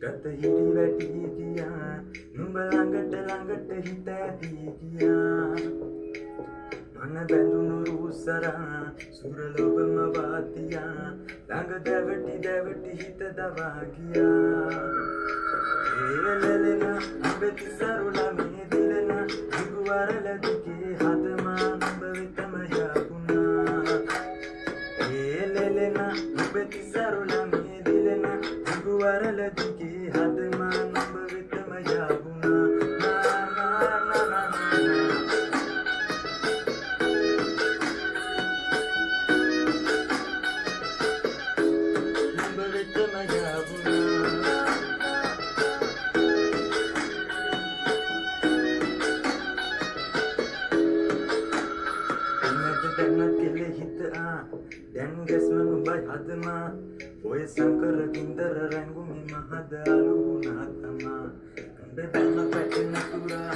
ගත හිටි වැටි කියා නුඹ ළඟට ළඟට හිත ඇදී කියා මන බැඳුණු රූසරා සුරලොබම වාතියා ළඟ දැවටි දැවටි හිත දවා ගියා. ඒලෙලෙන අඹති සරුල මේ දිලෙන දිගුවරල දිගේ හදමා නුඹ වෙතම යාපුණා ඒලෙලෙන අඹති සරුල මේ දිලෙන දිගුවරල දිගේ හදමා නුඹ වෙතම යාපුණා නා නා නා නා නා නුඹ වෙතම යාපුණා එන්නට දැන්නත් කෙලෙ හිතා දැන් ගැස්ම නුඹයි හදමා. ඔය සංකර ගින්දර රැංගුමි මහද අලුුණා තමා උඹ බැල්ම පැටෙන තුරා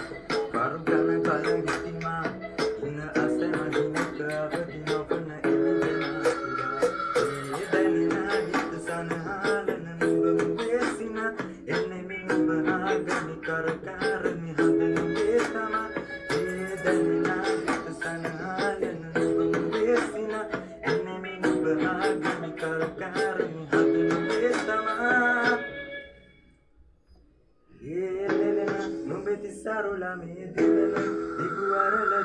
කරු ගන කල හිටිමා. ඉන්න අසම හිනක අවදි නොකන එළිවෙනා තුරා ඒ දැනෙන හිත සනහලන නුඹ මුවේසින එන්නේ මි නුඹ ආගමි කරකාරමි හද නුඹේ තමා. ඒ දැනෙන Ibuara la